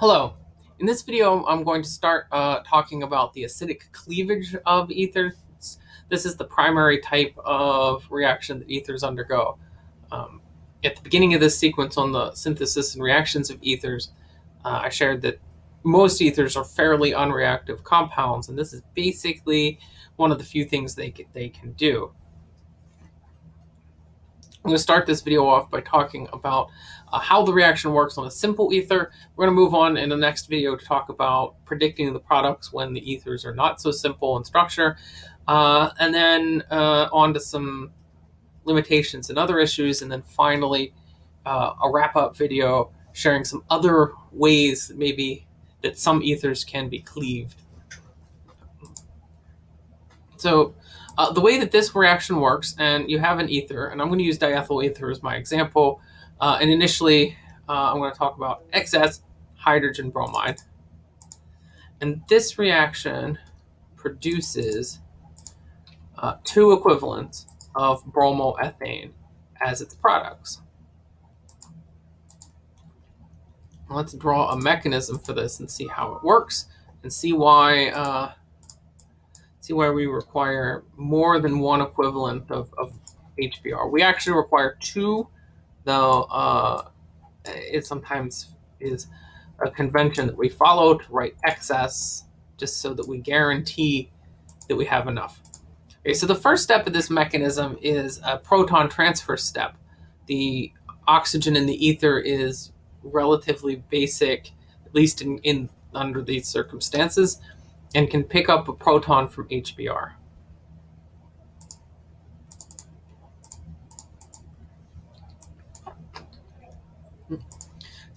Hello. In this video, I'm going to start uh, talking about the acidic cleavage of ethers. This is the primary type of reaction that ethers undergo. Um, at the beginning of this sequence on the synthesis and reactions of ethers, uh, I shared that most ethers are fairly unreactive compounds, and this is basically one of the few things they they can do. I'm going to start this video off by talking about uh, how the reaction works on a simple ether. We're going to move on in the next video to talk about predicting the products when the ethers are not so simple in structure, uh, and then uh, on to some limitations and other issues, and then finally uh, a wrap-up video sharing some other ways maybe that some ethers can be cleaved. So uh, the way that this reaction works, and you have an ether, and I'm going to use diethyl ether as my example, uh, and initially uh, I'm going to talk about excess hydrogen bromide. And this reaction produces uh, two equivalents of bromoethane as its products. Let's draw a mechanism for this and see how it works and see why uh, see why we require more than one equivalent of, of HBr. We actually require two, though uh, it sometimes is a convention that we follow to write excess just so that we guarantee that we have enough. Okay, so the first step of this mechanism is a proton transfer step. The oxygen in the ether is relatively basic, at least in, in under these circumstances and can pick up a proton from HBr.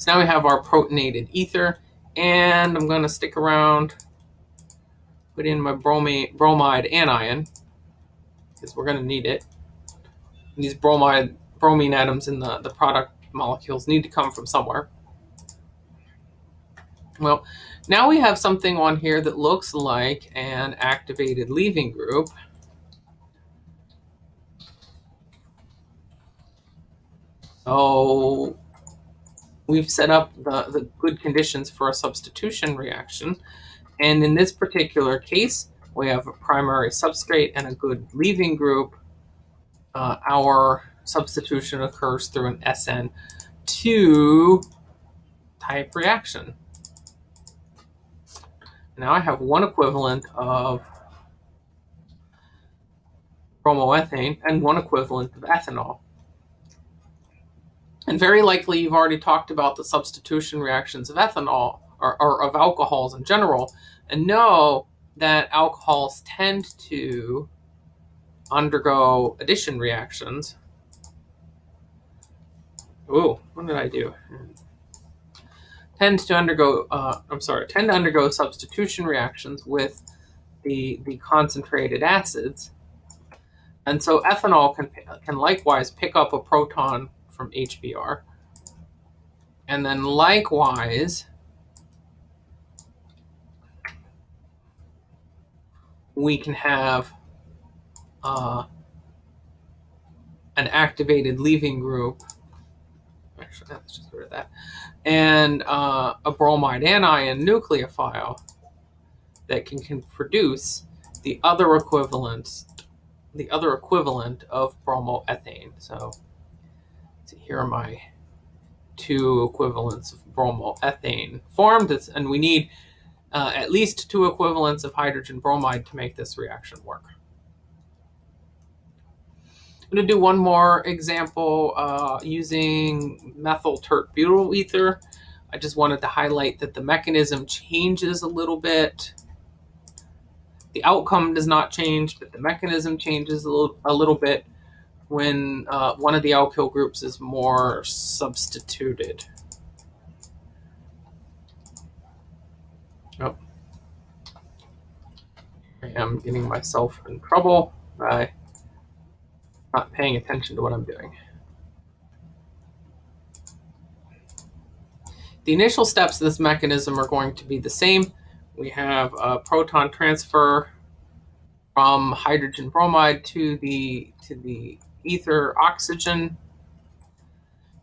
So now we have our protonated ether, and I'm going to stick around, put in my bromide, bromide anion, because we're going to need it. These bromide bromine atoms in the, the product molecules need to come from somewhere. Well, now we have something on here that looks like an activated leaving group. So we've set up the, the good conditions for a substitution reaction. And in this particular case, we have a primary substrate and a good leaving group. Uh, our substitution occurs through an SN2 type reaction. Now I have one equivalent of bromoethane and one equivalent of ethanol. And very likely you've already talked about the substitution reactions of ethanol or, or of alcohols in general and know that alcohols tend to undergo addition reactions. Ooh, what did I do? Tend to undergo, uh, I'm sorry, tend to undergo substitution reactions with the, the concentrated acids. And so ethanol can, can likewise pick up a proton from HBr. And then likewise, we can have uh, an activated leaving group. Actually, let's just rid of that and uh, a bromide anion nucleophile that can, can produce the other equivalent, the other equivalent of bromoethane. So, so here are my two equivalents of bromoethane formed, and we need uh, at least two equivalents of hydrogen bromide to make this reaction work. I'm going to do one more example uh, using methyl tert butyl ether. I just wanted to highlight that the mechanism changes a little bit. The outcome does not change, but the mechanism changes a little, a little bit when uh, one of the alkyl groups is more substituted. Oh. I am getting myself in trouble by not paying attention to what I'm doing. The initial steps of this mechanism are going to be the same. We have a proton transfer from hydrogen bromide to the, to the ether oxygen.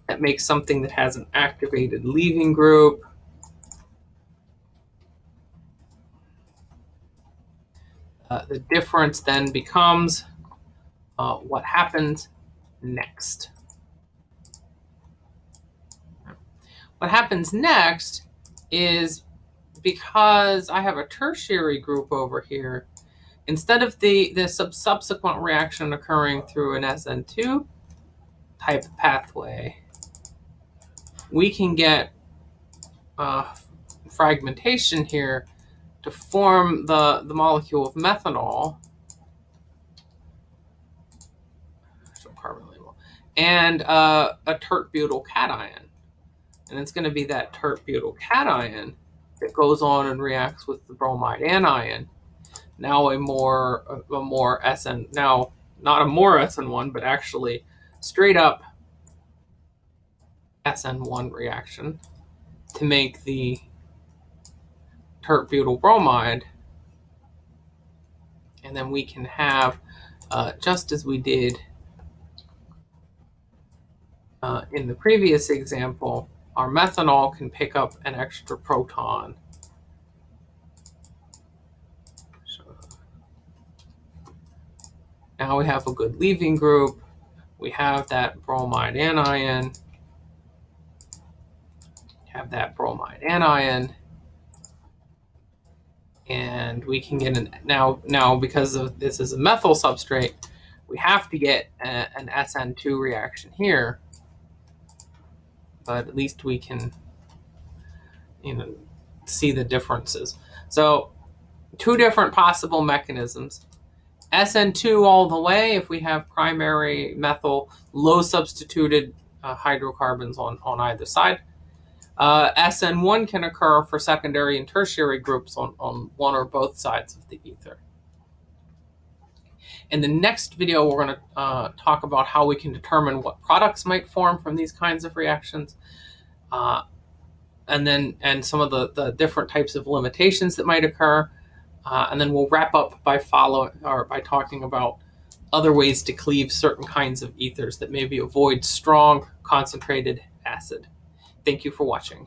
That makes something that has an activated leaving group. Uh, the difference then becomes uh, what happens next. What happens next is because I have a tertiary group over here, instead of the, the sub subsequent reaction occurring through an SN2 type pathway, we can get uh, fragmentation here to form the, the molecule of methanol and uh, a tert butyl cation. And it's going to be that tert butyl cation that goes on and reacts with the bromide anion. Now a more a more SN now not a more SN1 but actually straight up SN1 reaction to make the tert butyl bromide and then we can have uh, just as we did uh, in the previous example, our methanol can pick up an extra proton. So now we have a good leaving group. We have that bromide anion. Have that bromide anion. And we can get an, now, now because of this is a methyl substrate, we have to get a, an SN2 reaction here but at least we can, you know, see the differences. So two different possible mechanisms. SN2 all the way if we have primary methyl low substituted uh, hydrocarbons on, on either side. Uh, SN1 can occur for secondary and tertiary groups on, on one or both sides of the ether. In the next video, we're going to uh, talk about how we can determine what products might form from these kinds of reactions, uh, and then and some of the, the different types of limitations that might occur. Uh, and then we'll wrap up by follow or by talking about other ways to cleave certain kinds of ethers that maybe avoid strong concentrated acid. Thank you for watching.